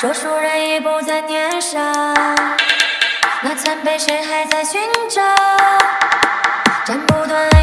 说书人已不再年少，那残碑谁还在寻找？斩不断。